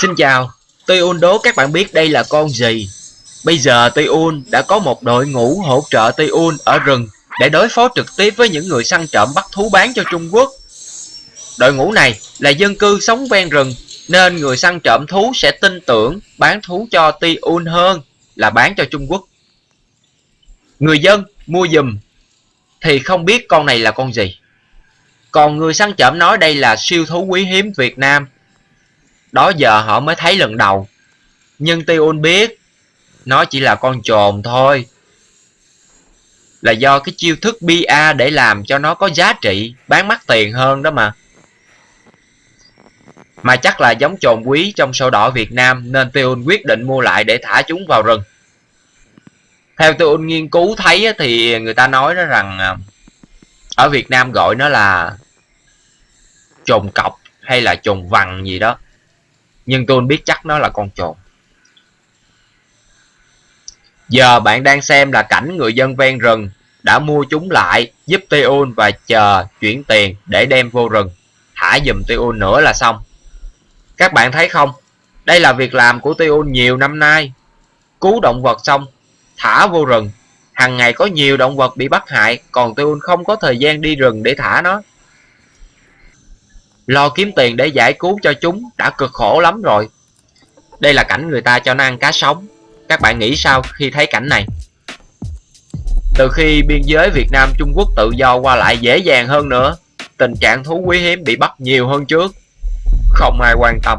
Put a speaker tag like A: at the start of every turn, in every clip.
A: Xin chào, Tuyun đố các bạn biết đây là con gì? Bây giờ Tuyun đã có một đội ngũ hỗ trợ Tuyun ở rừng để đối phó trực tiếp với những người săn trộm bắt thú bán cho Trung Quốc. Đội ngũ này là dân cư sống ven rừng nên người săn trộm thú sẽ tin tưởng bán thú cho Tuyun hơn là bán cho Trung Quốc. Người dân mua dùm thì không biết con này là con gì. Còn người săn trộm nói đây là siêu thú quý hiếm Việt Nam đó giờ họ mới thấy lần đầu. Nhưng Tion biết, nó chỉ là con trồn thôi. Là do cái chiêu thức BA để làm cho nó có giá trị, bán mắc tiền hơn đó mà. Mà chắc là giống trồn quý trong sổ đỏ Việt Nam nên Tion quyết định mua lại để thả chúng vào rừng. Theo Tion nghiên cứu thấy thì người ta nói đó rằng à, ở Việt Nam gọi nó là trồn cọc hay là trồn vằn gì đó nhưng tôi biết chắc nó là con trồn. Giờ bạn đang xem là cảnh người dân ven rừng đã mua chúng lại, giúp Teon và chờ chuyển tiền để đem vô rừng. Thả dùm Teon nữa là xong. Các bạn thấy không? Đây là việc làm của Teon nhiều năm nay. Cứu động vật xong, thả vô rừng. Hàng ngày có nhiều động vật bị bắt hại, còn Teon không có thời gian đi rừng để thả nó. Lo kiếm tiền để giải cứu cho chúng đã cực khổ lắm rồi. Đây là cảnh người ta cho nó ăn cá sống. Các bạn nghĩ sao khi thấy cảnh này? Từ khi biên giới Việt Nam Trung Quốc tự do qua lại dễ dàng hơn nữa, tình trạng thú quý hiếm bị bắt nhiều hơn trước. Không ai quan tâm.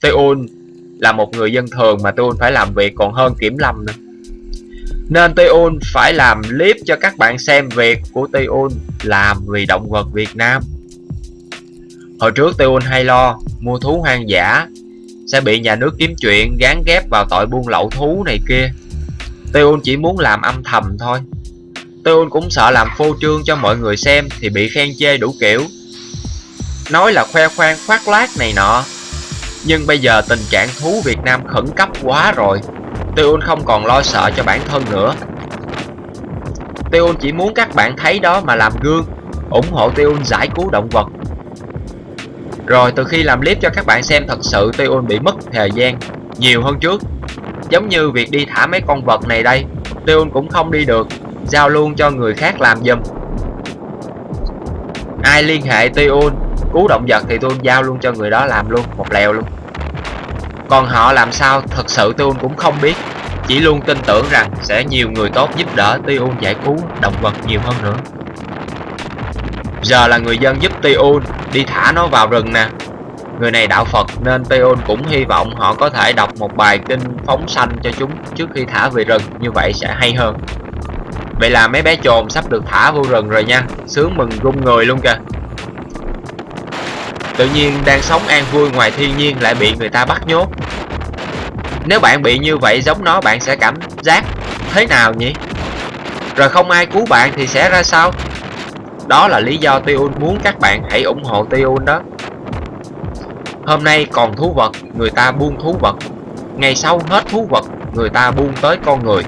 A: Tuyun là một người dân thường mà Tuyun phải làm việc còn hơn kiểm lâm nữa. Nên Tuyun phải làm clip cho các bạn xem việc của Tuyun làm vì động vật Việt Nam. Hồi trước Tiêu hay lo mua thú hoang dã sẽ bị nhà nước kiếm chuyện gán ghép vào tội buôn lậu thú này kia. Tiêu chỉ muốn làm âm thầm thôi. Tiêu cũng sợ làm phô trương cho mọi người xem thì bị khen chê đủ kiểu. Nói là khoe khoang khoác lác này nọ. Nhưng bây giờ tình trạng thú Việt Nam khẩn cấp quá rồi. Tiêu không còn lo sợ cho bản thân nữa. Tiêu chỉ muốn các bạn thấy đó mà làm gương, ủng hộ Tiêu giải cứu động vật rồi, từ khi làm clip cho các bạn xem, thật sự Teon bị mất thời gian nhiều hơn trước. Giống như việc đi thả mấy con vật này đây Teon cũng không đi được. Giao luôn cho người khác làm giùm. Ai liên hệ Teon cứu động vật thì tôi giao luôn cho người đó làm luôn, Một lèo luôn. Còn họ làm sao, thật sự Teon cũng không biết. Chỉ luôn tin tưởng rằng sẽ nhiều người tốt giúp đỡ Teon giải cứu động vật nhiều hơn nữa. Giờ là người dân giúp Teon đi thả nó vào rừng nè. Người này đạo Phật nên Teon cũng hy vọng họ có thể đọc một bài kinh phóng sanh cho chúng trước khi thả về rừng, Như vậy sẽ hay hơn. Vậy là mấy bé trồn sắp được thả vô rừng rồi nha. Sướng mừng rung người luôn kìa. Tự nhiên đang sống an vui ngoài thiên nhiên lại bị người ta bắt nhốt. Nếu bạn bị như vậy giống nó, bạn sẽ cảm giác thế nào nhỉ? Rồi không ai cứu bạn thì sẽ ra sao? Đó là lý do Tiun muốn các bạn hãy ủng hộ Tiun đó. Hôm nay còn thú vật, người ta buông thú vật. Ngày sau hết thú vật, người ta buông tới con người.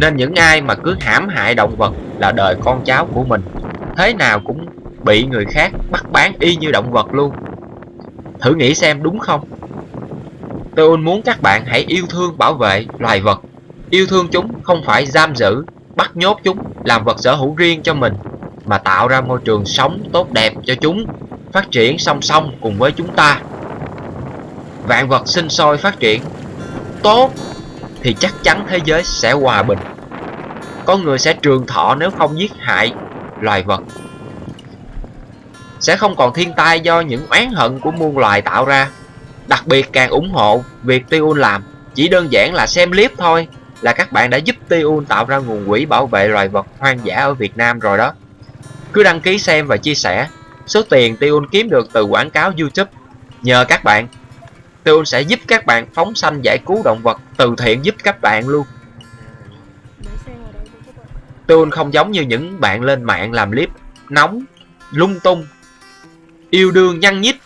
A: Nên những ai mà cứ hãm hại động vật là đời con cháu của mình. Thế nào cũng bị người khác bắt bán y như động vật luôn. Thử nghĩ xem đúng không? Tôi muốn các bạn hãy yêu thương bảo vệ loài vật. Yêu thương chúng không phải giam giữ, bắt nhốt chúng, làm vật sở hữu riêng cho mình mà tạo ra môi trường sống tốt đẹp cho chúng, phát triển song song cùng với chúng ta. Vạn vật sinh sôi phát triển, tốt thì chắc chắn thế giới sẽ hòa bình. Con người sẽ trường thọ nếu không giết hại loài vật. Sẽ không còn thiên tai do những oán hận của muôn loài tạo ra. Đặc biệt càng ủng hộ việc Tiun làm, chỉ đơn giản là xem clip thôi là các bạn đã giúp Tiun tạo ra nguồn quỹ bảo vệ loài vật hoang dã ở Việt Nam rồi đó cứ đăng ký xem và chia sẻ. Số tiền Tiun kiếm được từ quảng cáo YouTube nhờ các bạn. Tiun sẽ giúp các bạn phóng sanh giải cứu động vật từ thiện giúp các bạn luôn. Tiun không giống như những bạn lên mạng làm clip nóng, lung tung, yêu đương nhăn nhít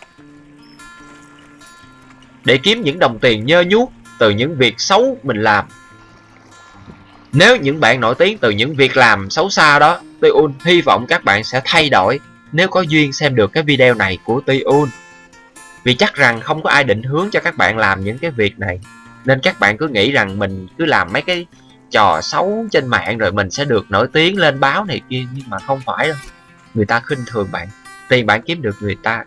A: để kiếm những đồng tiền nhơ nhuốc từ những việc xấu mình làm. Nếu những bạn nổi tiếng từ những việc làm xấu xa đó Tuyun hy vọng các bạn sẽ thay đổi nếu có duyên xem được cái video này của Tuyun, Vì chắc rằng không có ai định hướng cho các bạn làm những cái việc này Nên các bạn cứ nghĩ rằng mình cứ làm mấy cái trò xấu trên mạng rồi mình sẽ được nổi tiếng lên báo này kia Nhưng mà không phải đâu. Người ta khinh thường bạn Tiền bạn kiếm được người ta.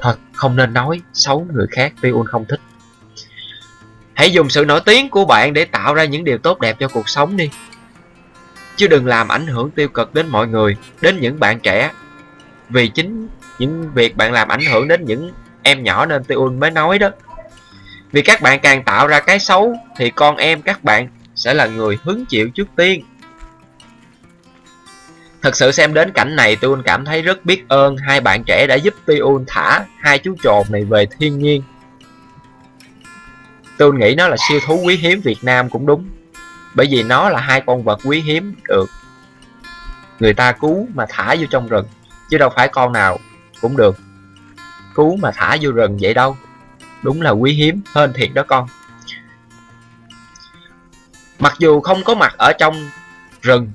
A: Thật không nên nói xấu người khác Tuyun không thích. Hãy dùng sự nổi tiếng của bạn để tạo ra những điều tốt đẹp cho cuộc sống đi. Chứ đừng làm ảnh hưởng tiêu cực đến mọi người, Đến những bạn trẻ. Vì chính những việc bạn làm ảnh hưởng đến những em nhỏ nên Tiêu mới nói đó. Vì các bạn càng tạo ra cái xấu, Thì con em các bạn sẽ là người hứng chịu trước tiên. Thật sự xem đến cảnh này, Tiêu cảm thấy rất biết ơn hai bạn trẻ đã giúp Tiêu thả hai chú trồn này về thiên nhiên. Tôi nghĩ nó là siêu thú quý hiếm Việt Nam cũng đúng. Bởi vì nó là hai con vật quý hiếm được Người ta cứu mà thả vô trong rừng. Chứ đâu phải con nào cũng được Cứu mà thả vô rừng vậy đâu. Đúng là quý hiếm hơn thiệt đó con. Mặc dù không có mặt ở trong rừng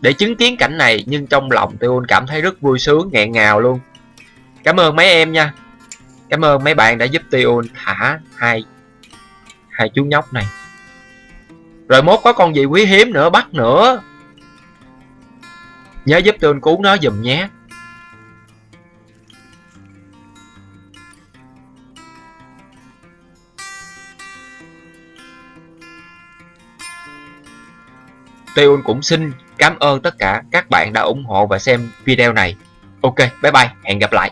A: Để chứng kiến cảnh này, Nhưng trong lòng tôi cảm thấy rất vui sướng, nghẹn ngào luôn. Cảm ơn mấy em nha. Cảm ơn mấy bạn đã giúp Tiêu thả hai hai chú nhóc này rồi mốt có con gì quý hiếm nữa bắt nữa nhớ giúp tôi cứu nó giùm nhé Tuyên cũng xin cảm ơn tất cả các bạn đã ủng hộ và xem video này. Ok, bye bye, hẹn gặp lại.